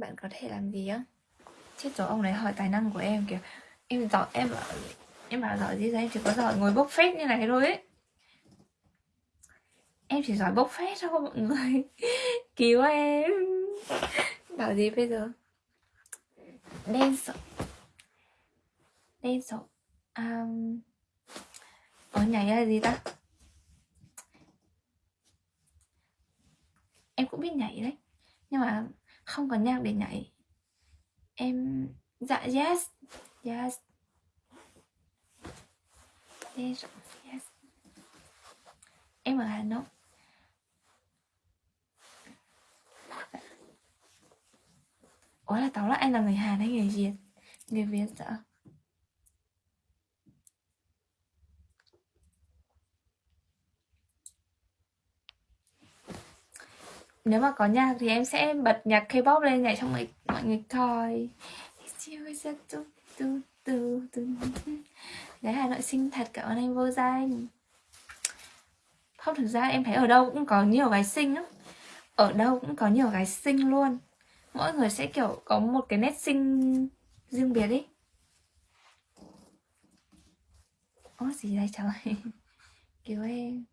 Bạn có thể làm gì á? Chết rồi ông này hỏi tài năng của em kìa Em giỏi, em bảo Em bảo giỏi gì đấy em chỉ có giỏi ngồi bốc phét như này thôi ấy. Em chỉ giỏi bốc phét thôi mọi người. Cứu em. Bảo gì bây giờ? Đen sợ. Đen sợ. Um, Ở nhảy là gì ta? Em cũng biết nhảy đấy. Nhưng mà không có nhạc để nhảy. Em Dạ yes Yes. Yes Yes. Em ở Hà Nội. Ủa là tóm lại anh là người Hàn hay người Việt? Người Việt sợ Nếu mà có nhạc thì em sẽ bật nhạc K-pop lên nhảy cho mọi, mọi người coi. Đấy Hà Nội xinh thật cảm ơn anh vô danh. Không thực ra em thấy ở đâu cũng có nhiều gái xinh lắm. Ở đâu cũng có nhiều gái xinh luôn. Mỗi người sẽ kiểu có một cái nét sinh riêng biệt ấy. Ồ gì đây trời kiểu em.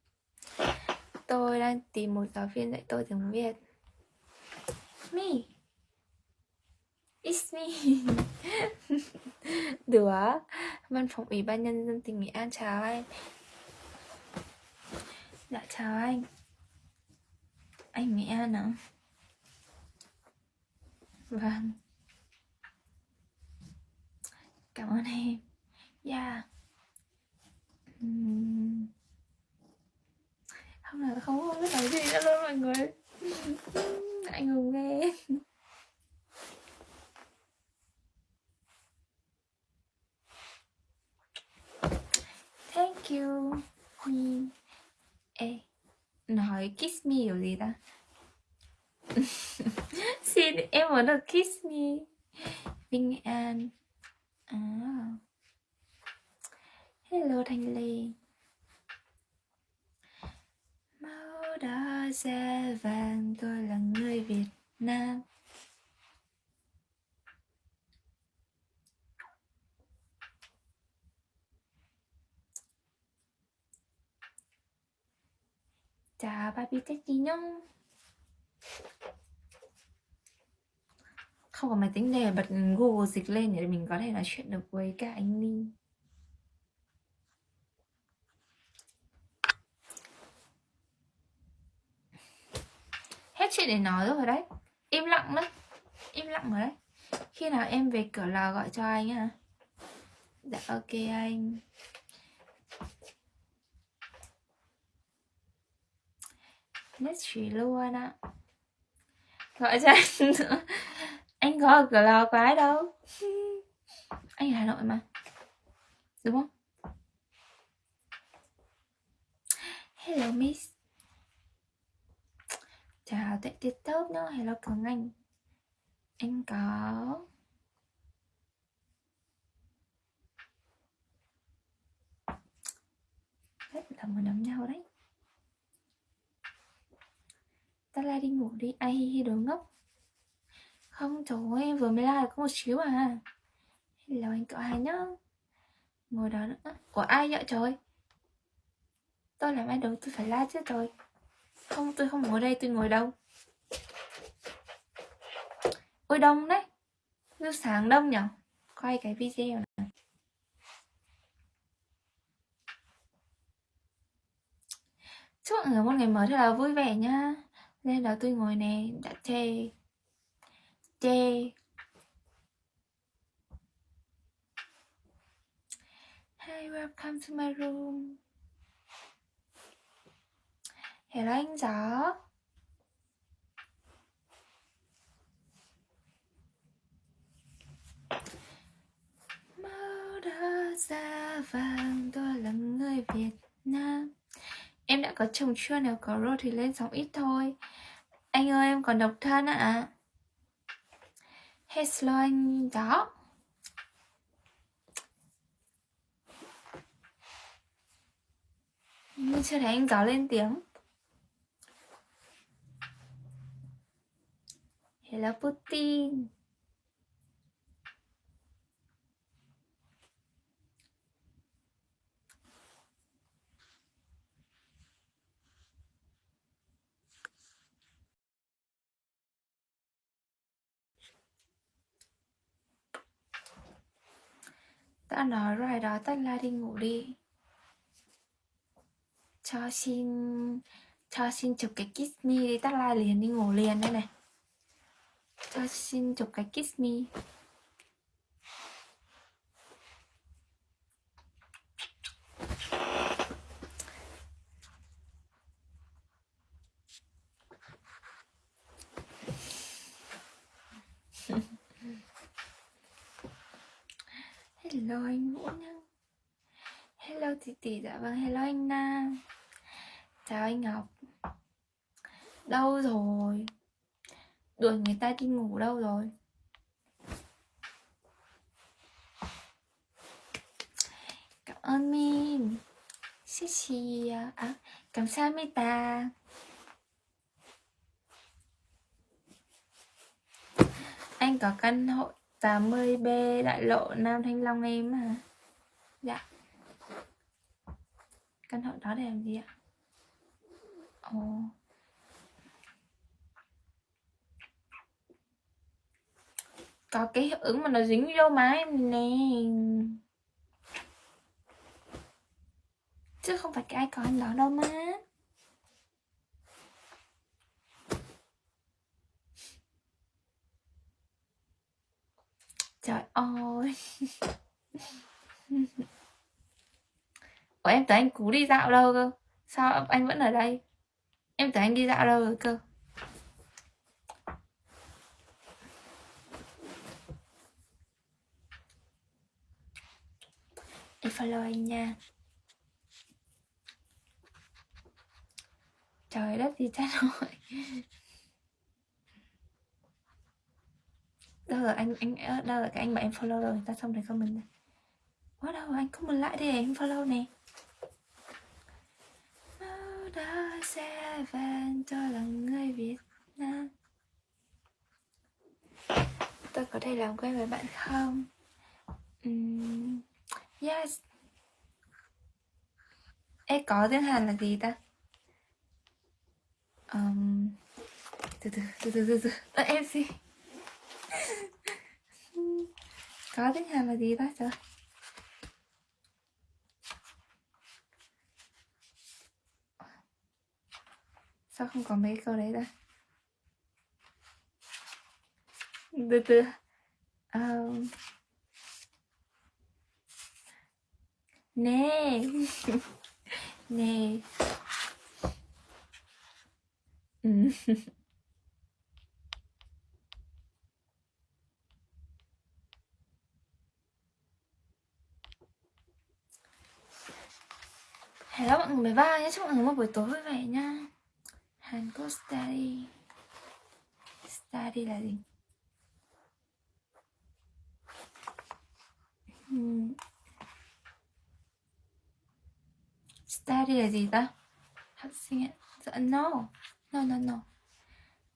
Tôi đang tìm một giáo viên dạy tôi tiếng Việt. Me? It's me. Được Văn phòng Ủy ban Nhân dân tỉnh Nghệ An chào anh. Dạ chào anh. Anh Nghệ An à? Vâng. Cảm ơn em. Yeah uhm. Không là không, biết nói gì nữa luôn mọi người. Anh ngùng nghe Thank you Ê Nói kiss me kiểu gì ta? Xin em muốn được kiss me. Vinh An. À. Hello Thanh Lê áo đã da vàng, tôi là người Việt Nam Chào Baby Teddy nhung không có máy tính này bật Google dịch lên để mình có thể nói chuyện được với cả anh Ninh. Để nói rồi đấy. Im lặng đấy. Im lặng rồi đấy. Khi nào em về cửa lò gọi cho anh à dạ ok anh. Nhất trí luôn ạ. Gọi cho anh nữa. Anh có ở cửa lò quái đâu. Anh ở hà nội mà. Đúng không? Hello, miss tại tiết tốt nữa là cường anh anh có rất là một đấm nhau đấy. Ta la đi ngủ đi. Ai hi hi đồ ngốc. Không, trời ơi, em vừa mới la được có một xíu à. Hello, anh cậu hai nhá? Ngồi đó nữa. Của ai vậy, trời Tôi làm ai đâu tôi phải la chứ, trời. Không, tôi không ngồi đây, tôi ngồi đâu? Ôi đông đấy. Lúc sáng đông nhở? Quay cái video này. Chúc mọi người một ngày mới thật là vui vẻ nhá. Nên là tôi ngồi này Đã chê. Chê. Hi, welcome to my room. Hello anh gió Màu đỏ da vàng tôi là người Việt Nam. Em đã có chồng chưa? Nếu có rồi thì lên sóng ít thôi. Anh ơi, em còn độc thân ạ. À? Hello anh đó. Nhưng chưa thấy anh gió lên tiếng. Hello Putin. Đã nói rồi đó, tách la đi ngủ đi. Cho xin Cho xin chụp cái kiss me đi, tách la liền đi ngủ liền đây này. Cho xin chụp cái kiss me. Hello anh Vũ Nhân Hello Thị tỷ dạ vâng hello anh Nam. Chào anh Ngọc. Đâu rồi? Đuổi người ta đi ngủ đâu rồi? Cảm ơn Min. Xích xì à, à, Cảm ơn Mita Anh có căn hộ 80B đại lộ Nam Thanh Long em hả? Dạ Căn hộ đó để làm gì ạ? Ồ Có cái hiệu ứng mà nó dính vô má em nè Chứ không phải cái ai đó đâu má Trời ơi. Ủa, em tưởng anh Cú đi dạo đâu cơ? Sao anh vẫn ở đây? Em tưởng anh đi dạo đâu rồi cơ? Em follow anh nha. Trời đất, gì chết rồi đâu rồi anh anh đâu rồi cái anh mà em follow rồi ta xong rồi comment này quá đâu anh comment lại đi em follow nè. Đó sẽ van cho là người Việt Nam. Tôi có thể làm quen với bạn không? Um, yes. Ê có tiếng Hàn là gì ta? Um, từ từ từ từ từ từ. Em xin có tiếng Hàn là gì ta trời sao không có mấy câu đấy ta? Từ từ. Um, nè. Nè. Ừ. Hello mọi người 13 nhé, chúc mọi người một buổi tối vui vẻ nha. Hàn Quốc Study. Study là gì? Hmm. Study là gì ta? Học sinh ạ. Dạ, no. No no no.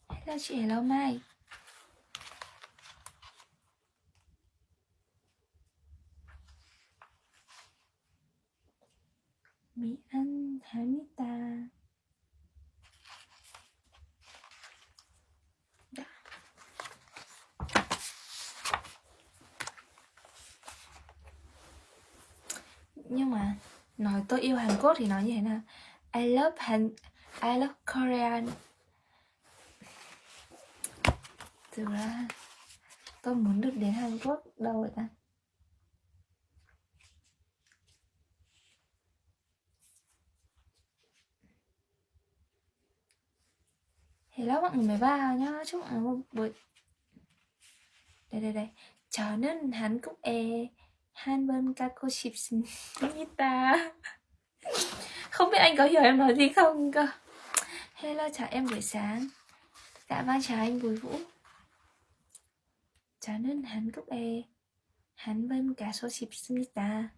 Hello chị Hello Mai. Mỹ Anh Hamita ta. nhưng mà nói tôi yêu Hàn Quốc thì nói như thế nào? I love Hàn, I love Korean. Thực ra tôi muốn được đến Hàn Quốc đâu vậy ta? Hello mọi người mới vào nhá Chúc mọi người một buổi Đây đây đây 저는 한국에 한번 가고 싶습니다 Không biết anh có hiểu em nói gì không cơ Hello chào em buổi sáng Dạ vâng chào anh Bùi Vũ 저는 한국에 한번 가고 싶습니다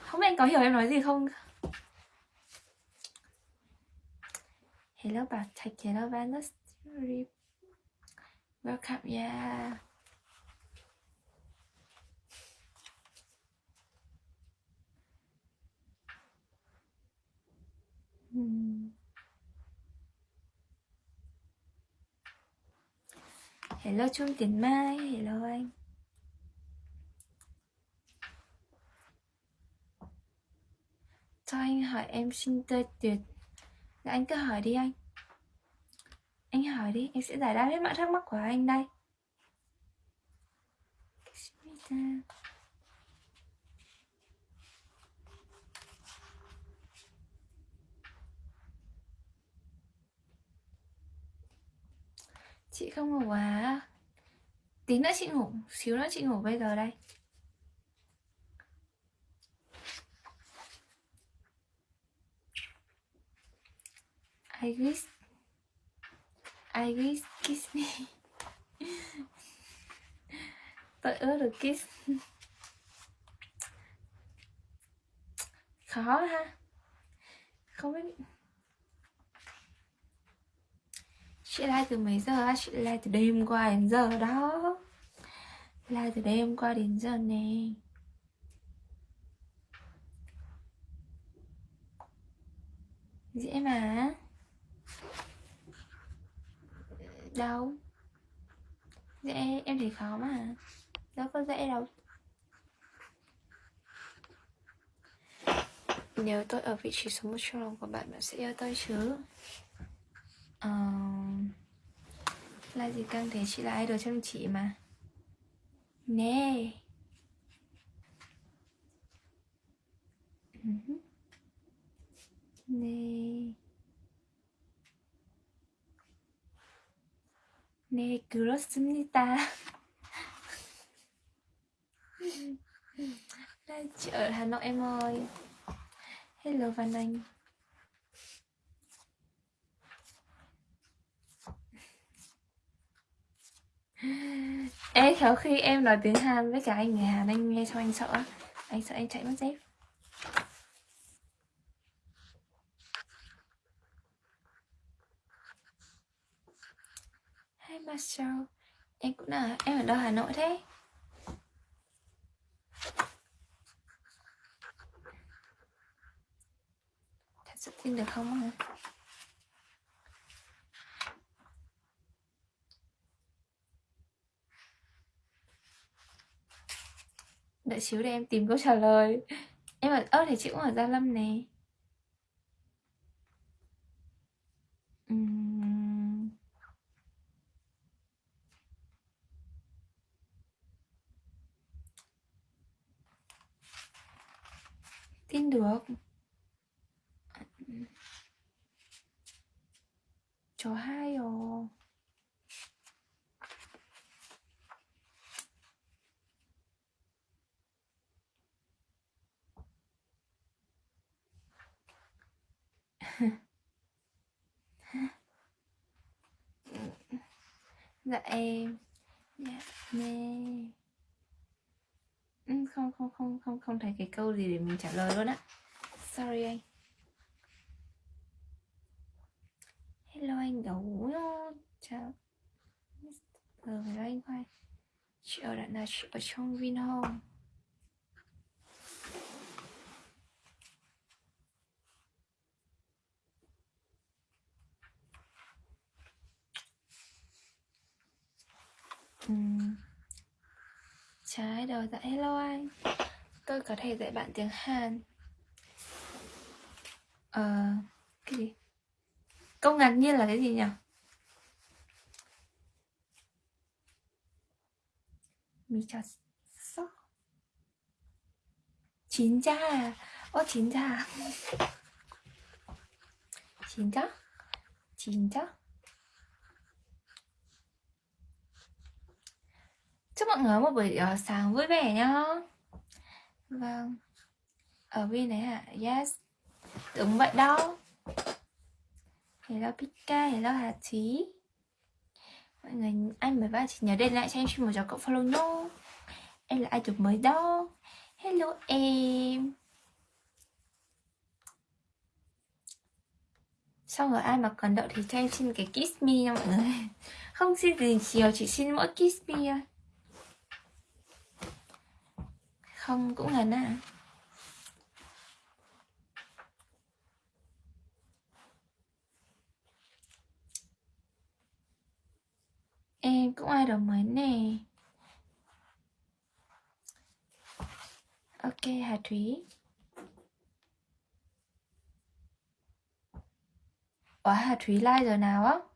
Không biết anh có hiểu em nói gì không Hello Bảo Thạch, hello Vanus Welcome, yeah. Hmm. Hello Trung Tiến Mai, hello anh. Cho anh hỏi em xin tươi tuyệt Dạ anh cứ hỏi đi anh. Anh hỏi đi, em sẽ giải đáp hết mọi thắc mắc của anh đây. Chị không ngủ à? Tí nữa chị ngủ, xíu nữa chị ngủ bây giờ đây. I wish I wish kiss me. Tôi ước được kiss. Khó ha. Không biết. Chị like từ mấy giờ á? Chị like từ đêm qua đến giờ đó. Like từ đêm qua đến giờ nè. Dễ mà. Đâu? Dễ em thấy khó mà. Đâu có dễ đâu. Nếu tôi ở vị trí số một trong lòng của bạn bạn sẽ yêu tôi chứ. Uh, là gì căng thế? Chị là idol chăm chị mà. Nè. Ừ nè. 네, 그렇습니다. chị ở Hà Nội em ơi Hello Văn Anh Ê khéo khi em nói tiếng Hàn với cả anh người Hàn anh nghe cho anh sợ Anh sợ anh chạy mất dép Marshall Em cũng là em ở đâu Hà Nội thế? Thật sự tin được không ạ? Đợi xíu để em tìm câu trả lời. Em ở, ơ thì chị cũng ở Gia Lâm nè. Tin được. Chó hai rồi dạ em. Dạ nè. Ừ, không không không không không thấy cái câu gì để mình trả lời luôn á. Sorry anh. Hello anh gấu chào. Ờ hello anh khoai chị ở đoạn là chị ở trong Vinhome uhm ừ. trái đầu dạ hello anh tôi có thể dạy bạn tiếng hàn ờ cái gì câu ngạc nhiên là cái gì nhỉ 미쳤어? 진짜? 어 진짜? 진짜? 진짜? Chúc mọi người một buổi uh, sáng vui vẻ nhá. Vâng. Ở bên này hả? Yes. Đúng vậy đó. Hello Pika, hello Hà Trí Mọi người, anh mới vào chị nhớ đến lại cho em xin một cho cậu follow nhô Em là ai chụp mới đó. Hello em. Xong rồi ai mà cần đậu thì cho em xin cái kiss me nha mọi người. Không xin gì nhiều, chỉ xin mỗi kiss me thôi. Không cũng là na Em cũng ai đồng mới nè. Ok, Hà Thúy. Ủa, Hà Thúy like giờ nào á?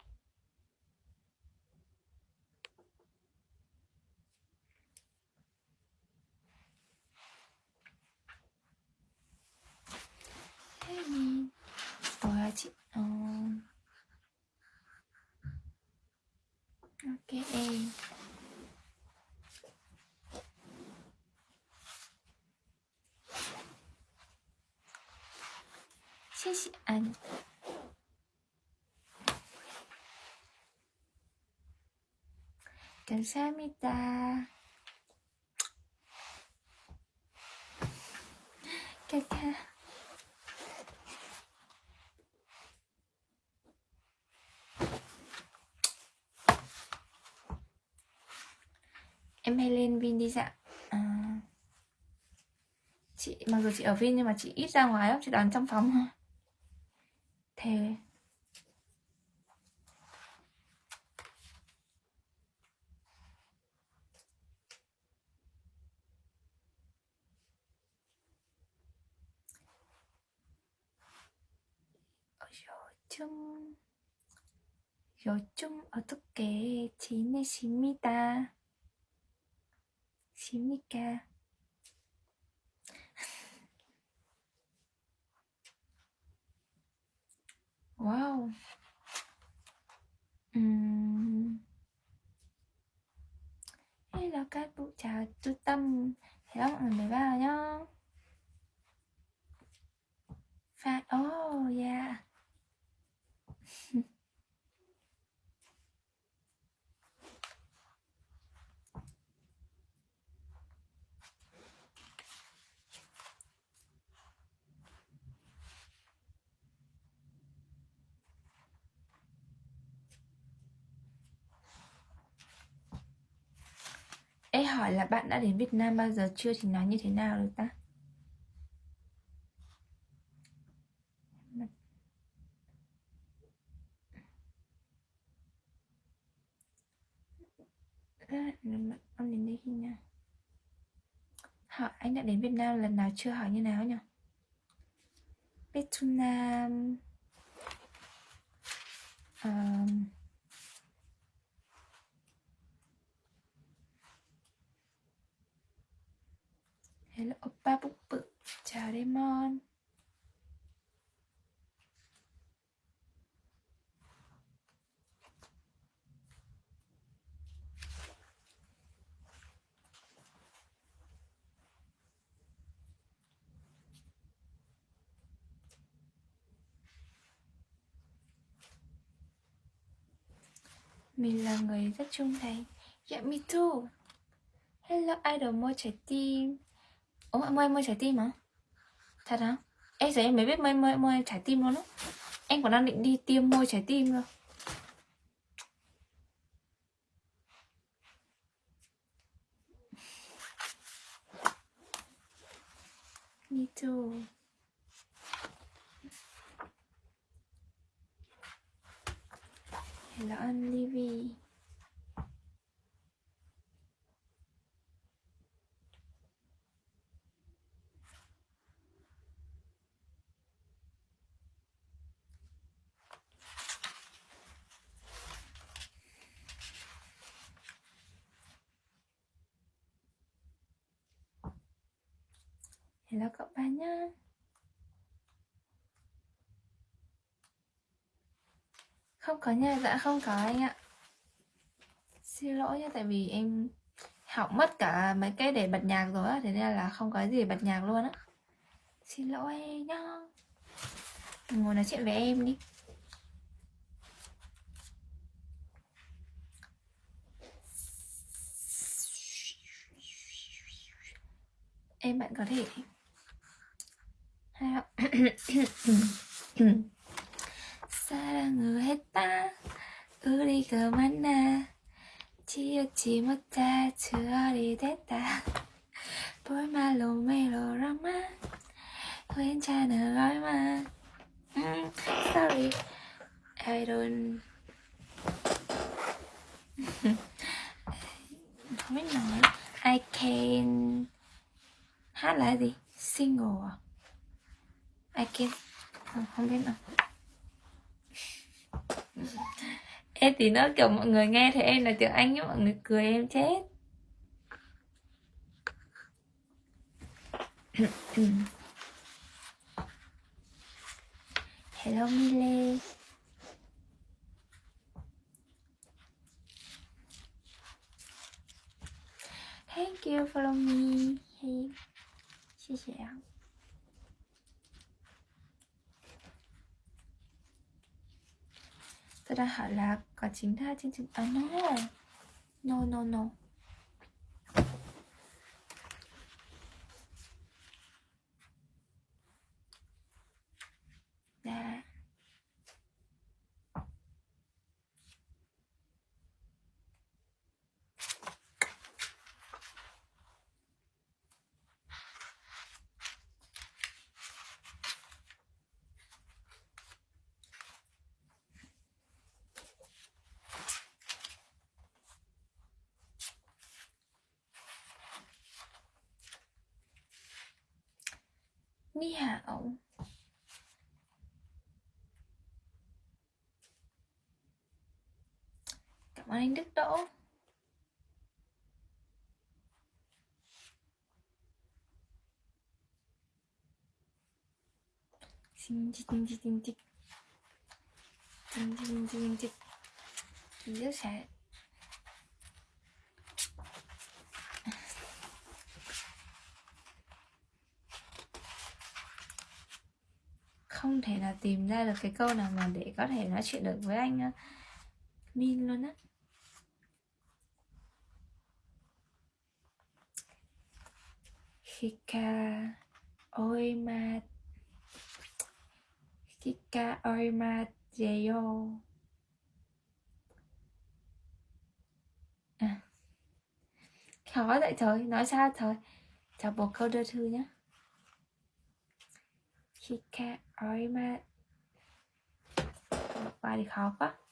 어디까지? 어... 이렇게 시시 아니 감사합니다. Chị mặc dù chị ở Vin nhưng mà chị ít ra ngoài lắm Chị toàn trong phòng thôi Thế 요즘 요즘 어떻게 지내십니다. 십니까? Wow. Ừm. Hello các bụ chào chú Tâm. Hello mọi người vào nhá. Phát oh yeah. hỏi là bạn đã đến Việt Nam bao giờ chưa thì nói như thế nào được ta? Ông đến đây khi nào? Hỏi anh đã đến Việt Nam lần nào chưa hỏi như nào nhỉ? Vietnam um, Hello oppa bụng bự Chào Demon Mình là người rất trung thành. Yeah, me too. Hello, idol mua trái tim. Ủa, mua mua trái tim hả? Thật hả? Em giờ em mới biết mua, mua, mua trái tim luôn á Em còn đang định đi tiêm mua trái tim cơ Me too Hello I'm Livy Hello cậu ba nhá. Không có nha, dạ không có anh ạ. Xin lỗi nha, tại vì em học mất cả mấy cái để bật nhạc rồi á Thế nên là không có gì bật nhạc luôn á. Xin lỗi nhá. Ngồi nói chuyện với em đi. Em bạn có thể 사랑을 했다 우리 그만나 지우지 못할 추억이 됐다 볼말로 메로라마 괜찮아 얼마 음, sorry I don't không biết nói I can hát là gì single à I can không, không biết nào em thì nó kiểu mọi người nghe thì em là tiếng anh nhưng mọi người cười em chết hello Mile thank you follow me hey 谢谢啊 tôi đang hỏi là có chính tha trên trình à no no no no. Cảm ơn anh Đức Đỗ. Xin chích chích chích. Chích chích Chích chích chích. Chích chích Rất không thể là tìm ra được cái câu nào mà để có thể nói chuyện được với anh ờ, Min luôn á. Kika. Oima Kika Oima Jeyo à. Khó vậy trời, nói sao trời? Chào một câu đưa thư nhé Kika Oima Một bài thì khó quá.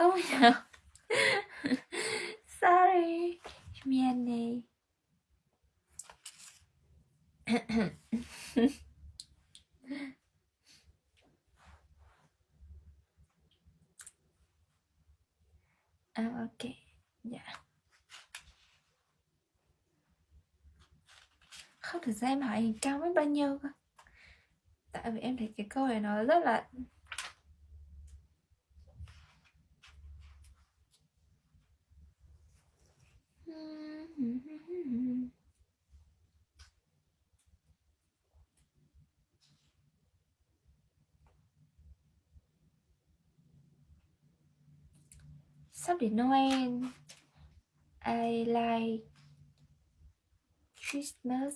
không hiểu sorry 미안해 à ok dạ không thực ra em hỏi cao mấy bao nhiêu cơ tại vì em thấy cái câu này nó rất là đến Noel I like Christmas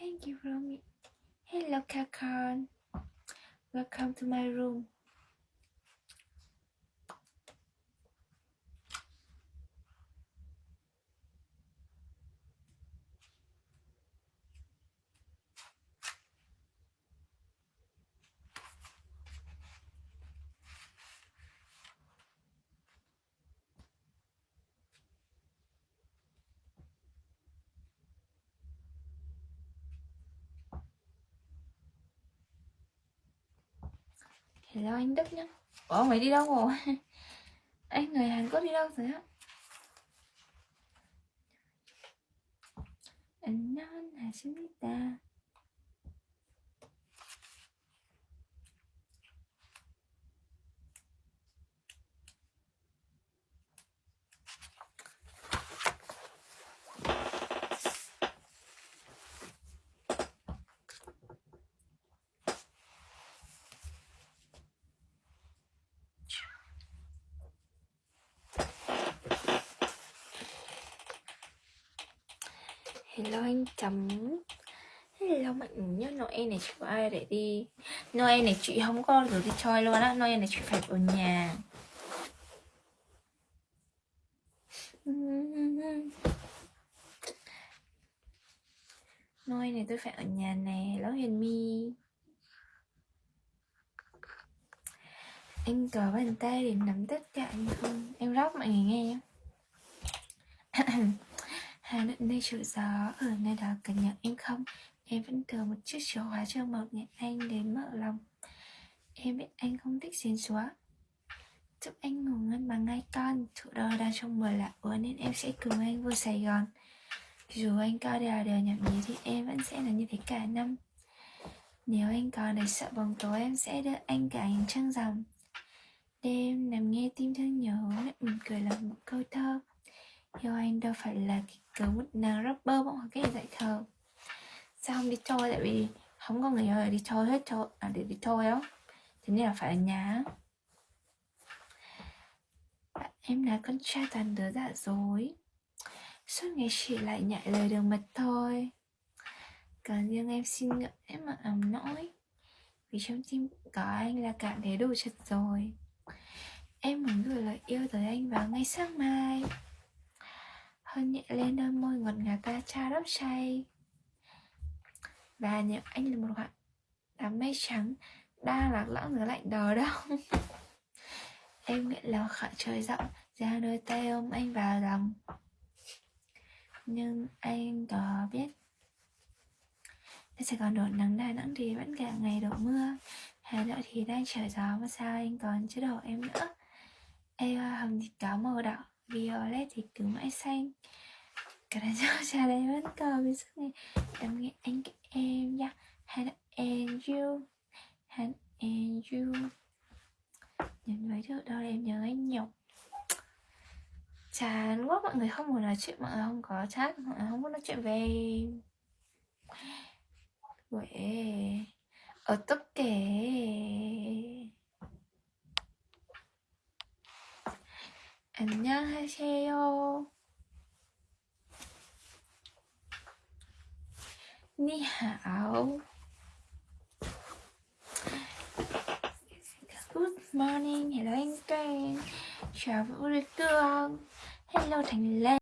Thank you, Romy. Hello, Kakon. Welcome to my room. Hello anh Đức nhá Ủa mày đi đâu rồi Anh người Hàn Quốc đi đâu rồi á 안녕 하십니다 Hello anh chấm Hello mọi người Noel này chị có ai để đi? Noel này chị không có rồi đi chơi luôn á. Noel này chị phải ở nhà. Noel này tôi phải ở nhà nè Hello Hiền My, Anh có bàn tay để nắm tất cả anh không? Em rót mọi người nghe nhé Hà Nội nơi chịu gió, Ở nơi đó cần nhận em không? Em vẫn thừa một chiếc chìa khóa cho một nhẹ anh đến mở lòng. Em biết anh không thích xến xóa Chúc anh ngủ ngon bằng ngay con. Thủ đô đang trong mùa lạ úa Nên em sẽ cùng anh vô Sài Gòn. Dù anh có đèo đèo nhậm nhí Thì em vẫn sẽ là như thế cả năm. Nếu anh còn để sợ bóng tối, Em sẽ đưa anh cả ánh trăng rằm Đêm nằm nghe tim thương nhớ, Miệng mỉm cười là một câu thơ. Yêu anh đâu phải là cái cớ một nàng rapper bọn hoặc cái dạy thờ Sao không đi chơi? Tại vì không có người ơi, đi chơi hết chơi à để đi chơi đâu Thế nên là phải ở nhà à, em là con trai toàn đứa giả dối. Suốt ngày chỉ lại nhại lời đường mật thôi. Còn riêng em xin ngợi, em mà ấm nỗi. Vì trong tim có anh là cảm thấy đủ chật rồi. Em muốn gửi lời yêu tới anh vào ngay sáng mai hơn nhẹ lên đôi môi ngọt ngào ta, cha đắp say. Và nếu anh là một khoảng đám mây trắng Đang lạc lõng dưới lạnh đờ đông Em nguyện lòng khỏi trời rộng, Ra đôi tay ôm anh vào lòng. Nhưng anh có biết Ở sẽ còn đổ nắng Đà Nẵng thì vẫn cả ngày đổ mưa. Hà Nội thì đang trời gió, mà sao anh còn chưa đổ em nữa? Em hồng thì cá màu đỏ. Violet thì cứ mãi xanh Cả đàn cho trà đầy vẫn còn vì sức này. Em nghe anh cái em nhá. Hand and you hand and you Nhìn mấy thứ đó em nhớ anh nhọc. Chán quá, mọi người không muốn nói chuyện, Mọi người không có chat, Mọi người không muốn nói chuyện về Quệ Ở tất kể 안녕하세요. 니하오. Good morning, hello anh Trang Chào Vũ Cương Hello Thành Lê